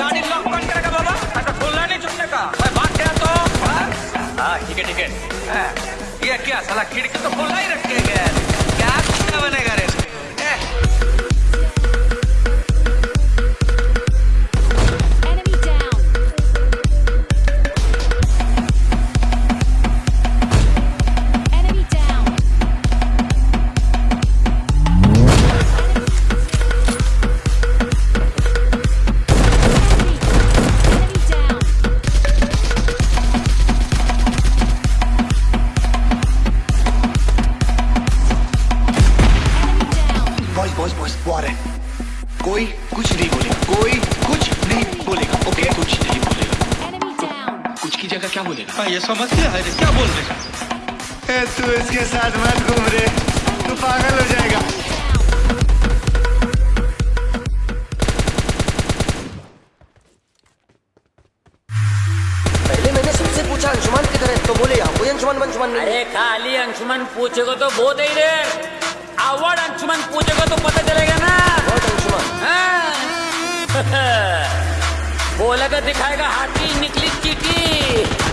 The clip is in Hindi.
गाड़ी लॉक कौन करेगा बाबा। अगर खुलना नहीं छूटने का मैं बात गया तो। हाँ? ठीक है ठीक है। हाँ, ये क्या साला खिड़की तो खुला ही रखे गया क्या क्या बनेगा रे? बॉयज़ बॉयज़ वॉर है। कोई कुछ नहीं बोलेगा। कोई कुछ नहीं बोलेगा। ओके कुछ नहीं बोलेगा। कुछ की जगह क्या बोलेगा? हाँ, ये समझते हैं रे क्या बोल रहे हैं? ए, तू इसके साथ मत घूम रे। तू पागल हो जाएगा। पहले पूछा अंशुमान किधर है तो बोले यहाँ कोई अंशुमान अंशुमान नहीं अरे खाली अंशुमन पूछेगा तो बहुत ही रे अवार्ड अंशुमन पूछेगा तो बोलेगा दिखाएगा हाथी निकली चीटी।